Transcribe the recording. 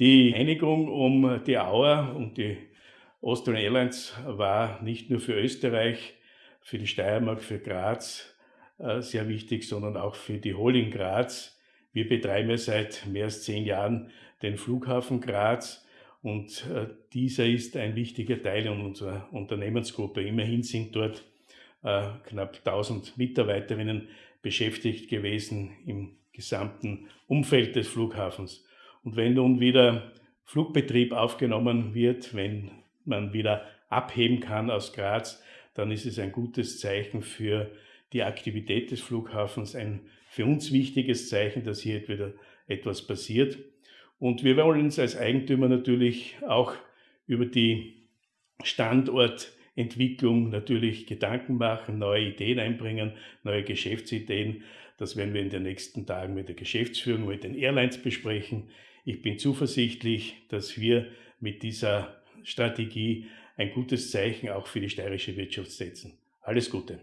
Die Einigung um die Auer und die Austrian Airlines war nicht nur für Österreich, für die Steiermark, für Graz äh, sehr wichtig, sondern auch für die Holding Graz. Wir betreiben ja seit mehr als zehn Jahren den Flughafen Graz und äh, dieser ist ein wichtiger Teil unserer Unternehmensgruppe. Immerhin sind dort äh, knapp 1000 Mitarbeiterinnen beschäftigt gewesen im gesamten Umfeld des Flughafens. Und wenn nun wieder Flugbetrieb aufgenommen wird, wenn man wieder abheben kann aus Graz, dann ist es ein gutes Zeichen für die Aktivität des Flughafens, ein für uns wichtiges Zeichen, dass hier wieder etwas passiert. Und wir wollen uns als Eigentümer natürlich auch über die Standortentwicklung natürlich Gedanken machen, neue Ideen einbringen, neue Geschäftsideen. Das werden wir in den nächsten Tagen mit der Geschäftsführung, mit den Airlines besprechen. Ich bin zuversichtlich, dass wir mit dieser Strategie ein gutes Zeichen auch für die steirische Wirtschaft setzen. Alles Gute.